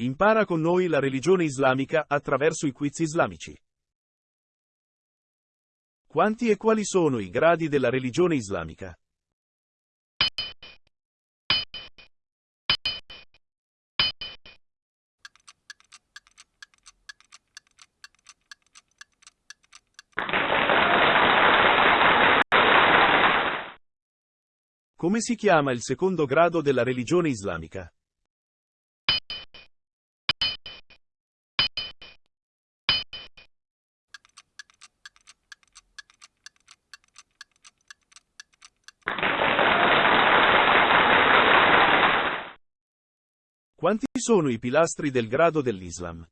Impara con noi la religione islamica attraverso i quiz islamici. Quanti e quali sono i gradi della religione islamica? Come si chiama il secondo grado della religione islamica? Quanti sono i pilastri del grado dell'Islam?